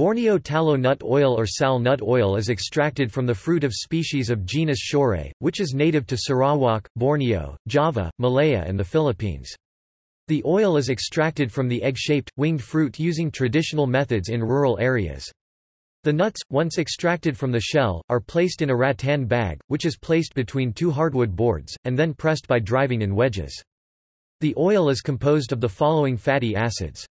Borneo tallow nut oil or sal nut oil is extracted from the fruit of species of genus Shorea, which is native to Sarawak, Borneo, Java, Malaya and the Philippines. The oil is extracted from the egg-shaped, winged fruit using traditional methods in rural areas. The nuts, once extracted from the shell, are placed in a rattan bag, which is placed between two hardwood boards, and then pressed by driving in wedges. The oil is composed of the following fatty acids.